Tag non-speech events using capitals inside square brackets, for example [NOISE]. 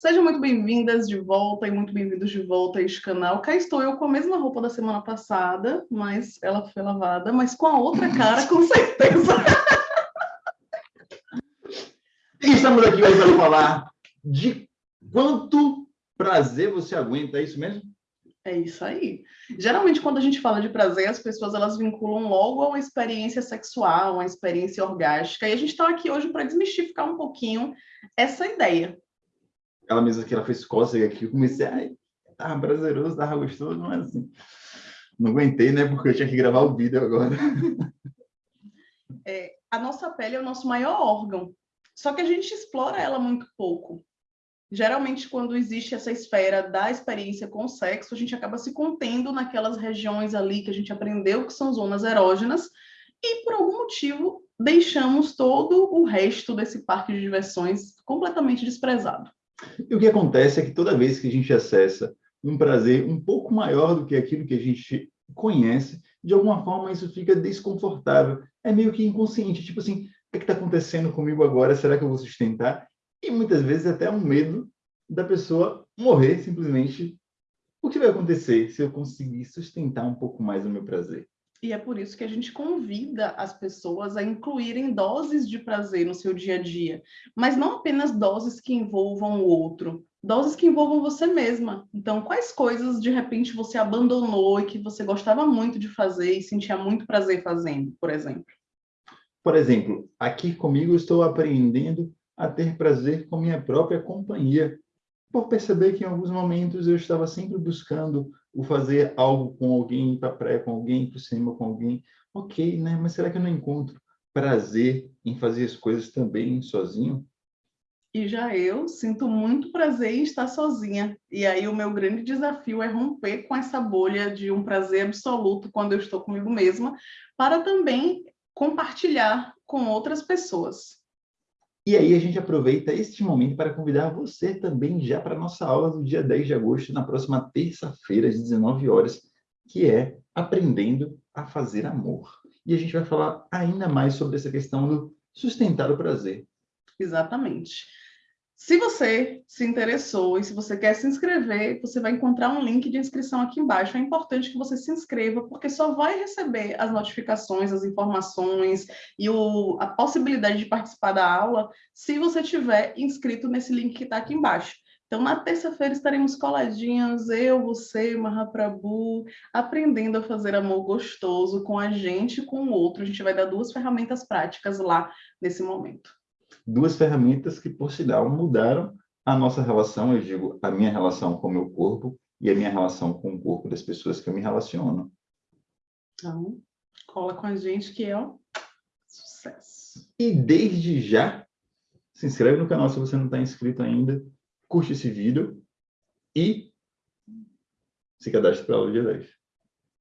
Sejam muito bem-vindas de volta e muito bem-vindos de volta a este canal. Cá estou eu com a mesma roupa da semana passada, mas ela foi lavada, mas com a outra cara, com certeza. [LAUGHS] E estamos aqui hoje para falar de quanto prazer você aguenta, é isso mesmo? É isso aí. Geralmente, quando a gente fala de prazer, as pessoas elas vinculam logo a uma experiência sexual, uma experiência orgástica, e a gente está aqui hoje para desmistificar um pouquinho essa ideia ela mesma que ela fez cócega aqui, eu comecei, ai, tava prazeroso, tava gostoso, é assim. Não aguentei, né, porque eu tinha que gravar o vídeo agora. É, a nossa pele é o nosso maior órgão, só que a gente explora ela muito pouco. Geralmente, quando existe essa esfera da experiência com o sexo, a gente acaba se contendo naquelas regiões ali que a gente aprendeu que são zonas erógenas, e por algum motivo deixamos todo o resto desse parque de diversões completamente desprezado. E o que acontece é que toda vez que a gente acessa um prazer um pouco maior do que aquilo que a gente conhece, de alguma forma isso fica desconfortável. É meio que inconsciente, tipo assim, o que é está acontecendo comigo agora? Será que eu vou sustentar? E muitas vezes até um medo da pessoa morrer simplesmente. O que vai acontecer se eu conseguir sustentar um pouco mais o meu prazer? E é por isso que a gente convida as pessoas a incluírem doses de prazer no seu dia a dia, mas não apenas doses que envolvam o outro, doses que envolvam você mesma. Então, quais coisas de repente você abandonou e que você gostava muito de fazer e sentia muito prazer fazendo, por exemplo? Por exemplo, aqui comigo estou aprendendo a ter prazer com minha própria companhia, por perceber que em alguns momentos eu estava sempre buscando o fazer algo com alguém, ir para a praia com alguém, ir para o cinema com alguém. Ok, né? Mas será que eu não encontro prazer em fazer as coisas também sozinho? E já eu sinto muito prazer em estar sozinha. E aí o meu grande desafio é romper com essa bolha de um prazer absoluto quando eu estou comigo mesma, para também compartilhar com outras pessoas. E aí a gente aproveita este momento para convidar você também já para a nossa aula do dia 10 de agosto, na próxima terça-feira, às 19 horas, que é Aprendendo a Fazer Amor. E a gente vai falar ainda mais sobre essa questão do sustentar o prazer. Exatamente. Se você se interessou e se você quer se inscrever, você vai encontrar um link de inscrição aqui embaixo. É importante que você se inscreva, porque só vai receber as notificações, as informações e o, a possibilidade de participar da aula se você tiver inscrito nesse link que está aqui embaixo. Então, na terça-feira estaremos coladinhos, eu, você, Mahaprabhu, aprendendo a fazer amor gostoso com a gente e com o outro. A gente vai dar duas ferramentas práticas lá nesse momento duas ferramentas que, por sinal, mudaram a nossa relação, eu digo, a minha relação com o meu corpo e a minha relação com o corpo das pessoas que eu me relaciono. Então, cola com a gente que é um sucesso. E desde já, se inscreve no canal se você não está inscrito ainda, curte esse vídeo e se cadastre para a aula de 10.